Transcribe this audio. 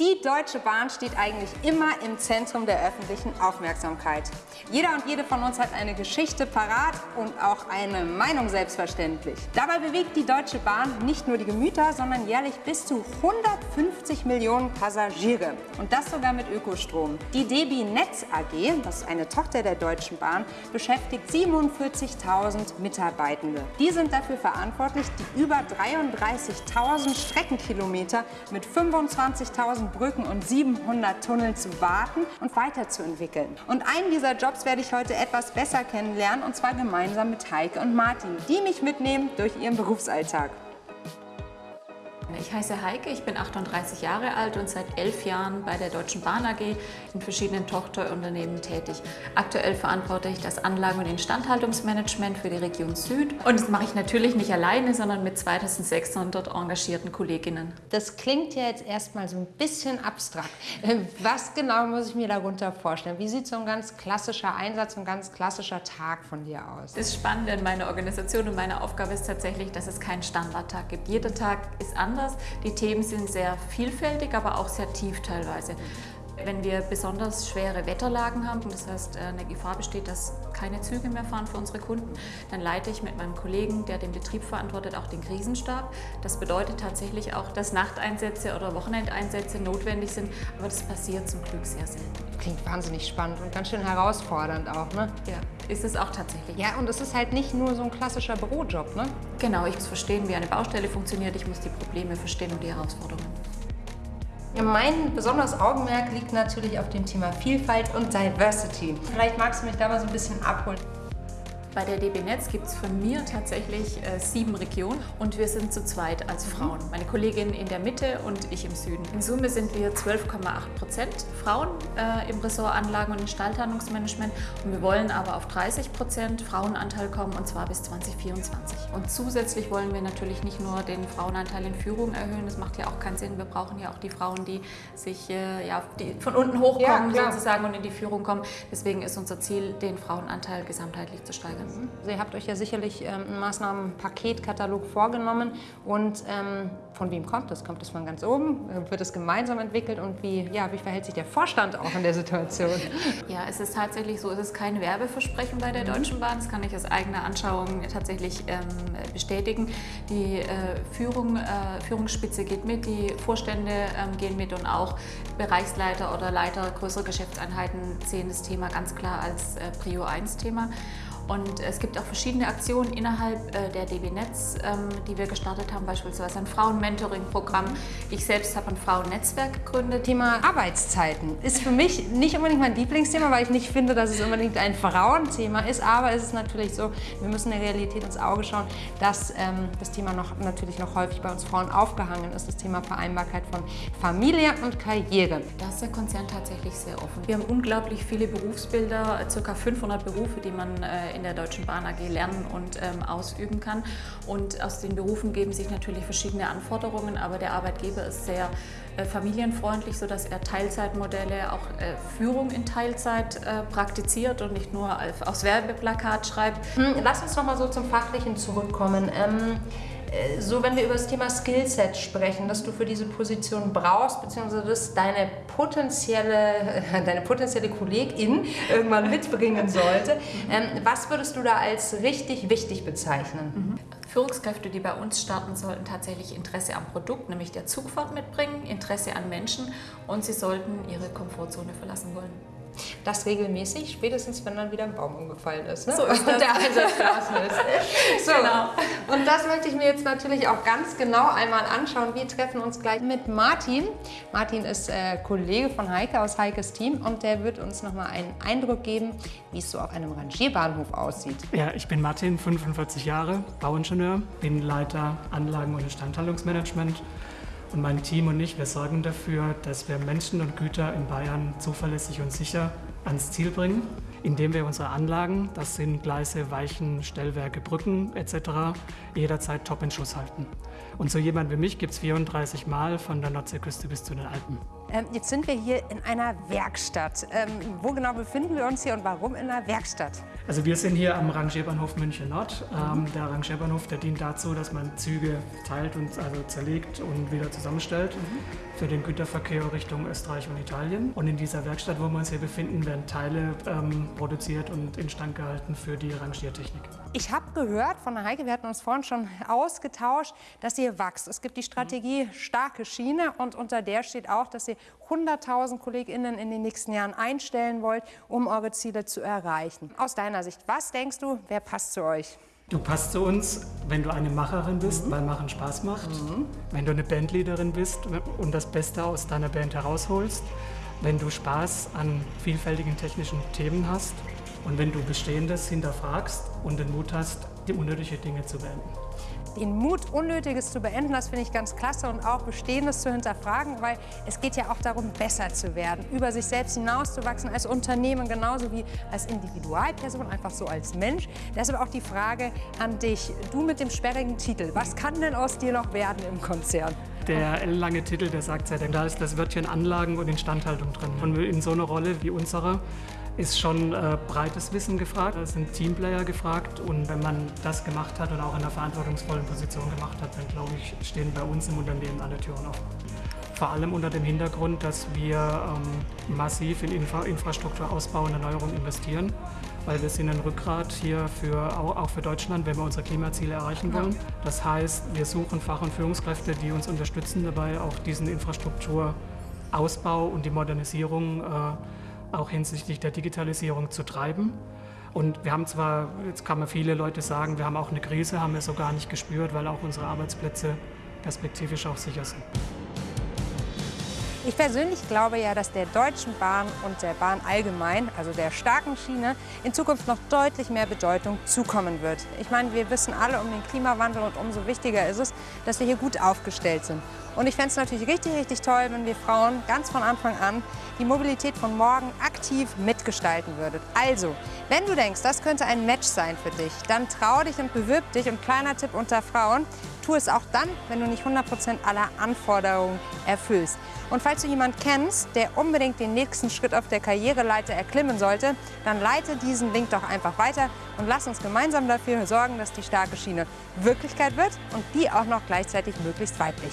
Die Deutsche Bahn steht eigentlich immer im Zentrum der öffentlichen Aufmerksamkeit. Jeder und jede von uns hat eine Geschichte parat und auch eine Meinung selbstverständlich. Dabei bewegt die Deutsche Bahn nicht nur die Gemüter, sondern jährlich bis zu 150 Millionen Passagiere. Und das sogar mit Ökostrom. Die DB Netz AG, das ist eine Tochter der Deutschen Bahn, beschäftigt 47.000 Mitarbeitende. Die sind dafür verantwortlich, die über 33.000 Streckenkilometer mit 25.000 Brücken und 700 Tunneln zu warten und weiterzuentwickeln. Und einen dieser Jobs werde ich heute etwas besser kennenlernen und zwar gemeinsam mit Heike und Martin, die mich mitnehmen durch ihren Berufsalltag. Ich heiße Heike, ich bin 38 Jahre alt und seit elf Jahren bei der Deutschen Bahn AG in verschiedenen Tochterunternehmen tätig. Aktuell verantworte ich das Anlagen- und Instandhaltungsmanagement für die Region Süd. Und das mache ich natürlich nicht alleine, sondern mit 2600 engagierten Kolleginnen. Das klingt ja jetzt erstmal so ein bisschen abstrakt. Was genau muss ich mir darunter vorstellen? Wie sieht so ein ganz klassischer Einsatz, ein ganz klassischer Tag von dir aus? Das Spannende in meiner Organisation und meiner Aufgabe ist tatsächlich, dass es keinen Standardtag gibt. Jeder Tag ist anders anders. Die Themen sind sehr vielfältig, aber auch sehr tief teilweise. Wenn wir besonders schwere Wetterlagen haben, das heißt äh, eine Gefahr besteht, dass keine Züge mehr fahren für unsere Kunden, dann leite ich mit meinem Kollegen, der den Betrieb verantwortet, auch den Krisenstab. Das bedeutet tatsächlich auch, dass Nachteinsätze oder Wochenendeinsätze notwendig sind, aber das passiert zum Glück sehr selten. Klingt wahnsinnig spannend und ganz schön herausfordernd auch, ne? Ja, ist es auch tatsächlich. Ja, und es ist halt nicht nur so ein klassischer Bürojob, ne? Genau, ich muss verstehen, wie eine Baustelle funktioniert, ich muss die Probleme verstehen und die Herausforderungen. Mein besonderes Augenmerk liegt natürlich auf dem Thema Vielfalt und Diversity. Vielleicht magst du mich da mal so ein bisschen abholen. Bei der DB Netz gibt es von mir tatsächlich äh, sieben Regionen und wir sind zu zweit als Frauen. Meine Kollegin in der Mitte und ich im Süden. In Summe sind wir 12,8 Prozent Frauen äh, im Ressort Anlagen- und Instandhaltungsmanagement und wir wollen aber auf 30 Prozent Frauenanteil kommen und zwar bis 2024. Und zusätzlich wollen wir natürlich nicht nur den Frauenanteil in Führung erhöhen, das macht ja auch keinen Sinn. Wir brauchen ja auch die Frauen, die sich äh, ja, die von unten hochkommen ja, sozusagen und in die Führung kommen. Deswegen ist unser Ziel, den Frauenanteil gesamtheitlich zu steigern. Also ihr habt euch ja sicherlich ähm, einen Maßnahmenpaketkatalog vorgenommen und ähm, von wem kommt das? Kommt das von ganz oben? Wird es gemeinsam entwickelt und wie, ja, wie verhält sich der Vorstand auch in der Situation? Ja, es ist tatsächlich so, es ist kein Werbeversprechen bei der Deutschen Bahn, das kann ich aus eigener Anschauung tatsächlich ähm, bestätigen. Die äh, Führung, äh, Führungsspitze geht mit, die Vorstände ähm, gehen mit und auch Bereichsleiter oder Leiter größerer Geschäftseinheiten sehen das Thema ganz klar als äh, Prio 1 Thema. Und es gibt auch verschiedene Aktionen innerhalb äh, der DB Netz, ähm, die wir gestartet haben, beispielsweise ein Frauen-Mentoring-Programm. Ich selbst habe ein Frauennetzwerk gegründet. Thema Arbeitszeiten ist für mich nicht unbedingt mein Lieblingsthema, weil ich nicht finde, dass es unbedingt ein Frauenthema ist. Aber es ist natürlich so, wir müssen der Realität ins Auge schauen, dass ähm, das Thema noch, natürlich noch häufig bei uns Frauen aufgehangen ist, das Thema Vereinbarkeit von Familie und Karriere. Da ist der Konzern tatsächlich sehr offen. Wir haben unglaublich viele Berufsbilder, ca. 500 Berufe, die man äh, in der Deutschen Bahn AG lernen und ähm, ausüben kann. Und aus den Berufen geben sich natürlich verschiedene Anforderungen, aber der Arbeitgeber ist sehr äh, familienfreundlich, sodass er Teilzeitmodelle, auch äh, Führung in Teilzeit äh, praktiziert und nicht nur aufs Werbeplakat schreibt. Hm, lass uns noch mal so zum Fachlichen zurückkommen. Ähm äh, so wenn wir über das Thema Skillset sprechen, das du für diese Position brauchst, beziehungsweise das deine potenzielle, deine potenzielle Kollegin irgendwann mitbringen sollte, ähm, was würdest du da als richtig wichtig bezeichnen? Mhm. Führungskräfte, die bei uns starten, sollten tatsächlich Interesse am Produkt, nämlich der Zugfahrt mitbringen, Interesse an Menschen und sie sollten ihre Komfortzone verlassen wollen. Das regelmäßig, spätestens wenn dann wieder ein Baum umgefallen ist. Ne? So ist das. der Einsatz ist. So. Genau. Und das möchte ich mir jetzt natürlich auch ganz genau einmal anschauen. Wir treffen uns gleich mit Martin. Martin ist äh, Kollege von Heike aus Heikes Team und der wird uns nochmal einen Eindruck geben, wie es so auf einem Rangierbahnhof aussieht. Ja, ich bin Martin, 45 Jahre, Bauingenieur, bin Leiter Anlagen- und Instandhaltungsmanagement und mein Team und ich, wir sorgen dafür, dass wir Menschen und Güter in Bayern zuverlässig und sicher ans Ziel bringen. Indem wir unsere Anlagen, das sind Gleise, Weichen, Stellwerke, Brücken etc., jederzeit top in Schuss halten. Und so jemand wie mich gibt es 34 Mal von der Nordseeküste bis zu den Alpen. Ähm, jetzt sind wir hier in einer Werkstatt. Ähm, wo genau befinden wir uns hier und warum in einer Werkstatt? Also wir sind hier am Rangierbahnhof München Nord. Ähm, der Rangierbahnhof der dient dazu, dass man Züge teilt und also zerlegt und wieder zusammenstellt mhm. für den Güterverkehr Richtung Österreich und Italien. Und in dieser Werkstatt, wo wir uns hier befinden, werden Teile ähm, produziert und instand gehalten für die Rangiertechnik. Ich habe gehört von der Heike, wir hatten uns vorhin schon ausgetauscht, dass ihr wächst. Es gibt die Strategie starke Schiene und unter der steht auch, dass ihr 100.000 KollegInnen in den nächsten Jahren einstellen wollt, um eure Ziele zu erreichen. Aus deiner Sicht, was denkst du, wer passt zu euch? Du passt zu uns, wenn du eine Macherin bist, mhm. weil Machen Spaß macht. Mhm. Wenn du eine Bandleaderin bist und das Beste aus deiner Band herausholst. Wenn du Spaß an vielfältigen technischen Themen hast. Und wenn du Bestehendes hinterfragst und den Mut hast, die unnötige Dinge zu beenden den Mut, Unnötiges zu beenden, das finde ich ganz klasse und auch Bestehendes zu hinterfragen, weil es geht ja auch darum, besser zu werden, über sich selbst hinauszuwachsen als Unternehmen genauso wie als Individualperson, einfach so als Mensch. Deshalb auch die Frage an dich, du mit dem sperrigen Titel, was kann denn aus dir noch werden im Konzern? Der lange Titel, der sagt ja, da ist das Wörtchen Anlagen und Instandhaltung drin. Und in so einer Rolle wie unsere ist schon äh, breites Wissen gefragt, es sind Teamplayer gefragt und wenn man das gemacht hat und auch in einer verantwortungsvollen Position gemacht hat, dann glaube ich, stehen bei uns im Unternehmen alle Türen offen. Vor allem unter dem Hintergrund, dass wir ähm, massiv in Infra Infrastrukturausbau und Erneuerung investieren, weil wir sind ein Rückgrat hier für, auch für Deutschland, wenn wir unsere Klimaziele erreichen wollen. Das heißt, wir suchen Fach- und Führungskräfte, die uns unterstützen dabei, auch diesen Infrastrukturausbau und die Modernisierung äh, auch hinsichtlich der Digitalisierung zu treiben. Und wir haben zwar, jetzt kann man viele Leute sagen, wir haben auch eine Krise, haben wir so gar nicht gespürt, weil auch unsere Arbeitsplätze perspektivisch auch sicher sind. Ich persönlich glaube ja, dass der Deutschen Bahn und der Bahn allgemein, also der starken Schiene, in Zukunft noch deutlich mehr Bedeutung zukommen wird. Ich meine, wir wissen alle um den Klimawandel und umso wichtiger ist es, dass wir hier gut aufgestellt sind. Und ich fände es natürlich richtig, richtig toll, wenn wir Frauen ganz von Anfang an die Mobilität von morgen aktiv mitgestalten würdet. Also, wenn du denkst, das könnte ein Match sein für dich, dann trau dich und bewirb dich. Und kleiner Tipp unter Frauen, tu es auch dann, wenn du nicht 100% aller Anforderungen erfüllst. Und falls du jemanden kennst, der unbedingt den nächsten Schritt auf der Karriereleiter erklimmen sollte, dann leite diesen Link doch einfach weiter und lass uns gemeinsam dafür sorgen, dass die starke Schiene Wirklichkeit wird und die auch noch gleichzeitig möglichst weiblich.